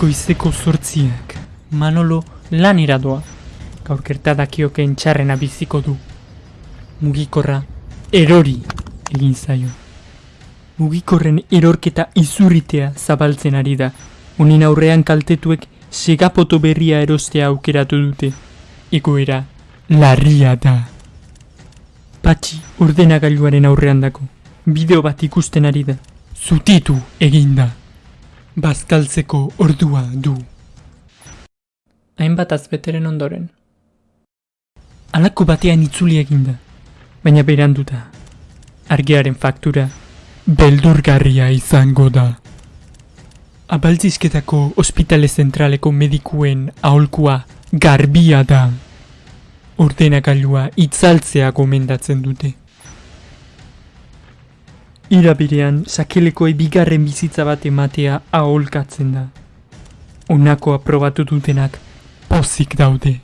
Goizeko zortziak, Manolo lanera doa. Gaur gertadakioken txarrena biziko du. Mugikorra erori egin zaio. Mugikorren erorketa izurritea zabaltzen ari da. Honin aurrean kaltetuek segapoto berria erostea aukeratu dute. Egoera larria da. Patxi ordenagailuaren aurrean dako. Bideo bat ikusten ari da. Zutitu egin da. Bazkaltzeko ordua du. Hainbat azbeteren ondoren. Alako batean itzuli eginda, baina beranduta. Argiaren faktura beldurgarria izango da. Abaltzizketako ospitale zentraleko medikuen aholkua garbia da. Ordenagailua itzaltzea gomendatzen dute. Irabirean sakelekoei bigarren bizitza bat ematea aholkatzen da. Honako aprobatu dutenak pozik daude.